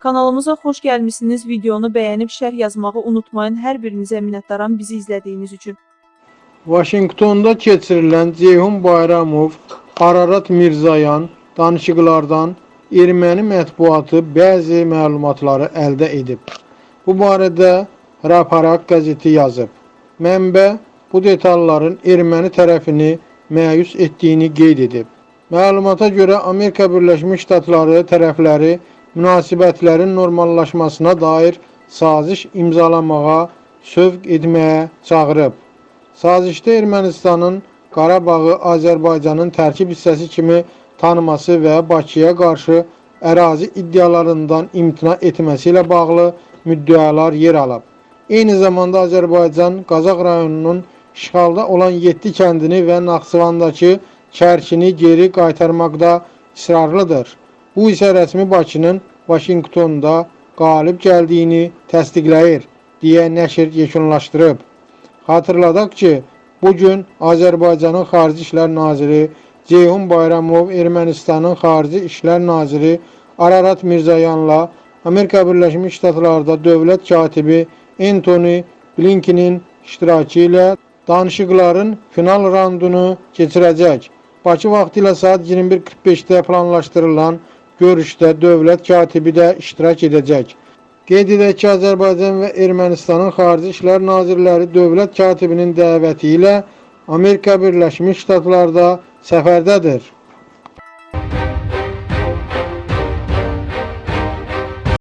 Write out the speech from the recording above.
Kanalımıza xoş gəlmisiniz. Videonu bəyənib şərh yazmağı unutmayın. Hər birinizə minnətdaram bizi izlədiyiniz üçün. Vaşinqtonda keçirilən Ceyhun Bayramov, Ararat Mirzayan danışıqlardan erməni mətbuatı bəzi məlumatları əldə edib. Bu barədə Raparak qəzeti yazıb. Mənbə bu detalların erməni tərəfini məyus etdiyini qeyd edib. Məlumata görə Amerika Birləşmiş Ştatları tərəfləri münasibətlərin normallaşmasına dair saziş imzalamağa, sövq etməyə çağırıb. Sazişdə Ermənistanın Qarabağı Azərbaycanın tərkib hissəsi kimi tanıması və Bakıya qarşı ərazi iddialarından imtina etməsi ilə bağlı müddəalar yer alıb. Eyni zamanda Azərbaycan Qazaq rayonunun işğalda olan 7 kəndini və Naxçıvandakı Kərkini geri qaytarmaqda israrlıdır. Bu isə rəsmi Bakının Vaşinqtonda qalib gəldiyini təsdiqləyir, deyə nəşr yekunlaşdırıb. Xatırladaq ki, bu gün Azərbaycanın Xarici İşlər Naziri Ceyhun Bayramov Ermənistanın Xarici İşlər Naziri Ararat Mirzayanla Amerika Birləşmiş Ştatlarda dövlət katibi Anthony Blinkenin iştirakı ilə danışıqların final raundunu keçirəcək. Bakı vaxtı ilə saat 21:45-də planlaşdırılan görüşdə dövlət katibi də iştirak edəcək. Qeyd edək ki, Azərbaycan və Ermənistanın Xarici İşlər Nazirləri dövlət katibinin dəvəti ilə Amerika Birləşmiş Ştatlarda səfərdədir.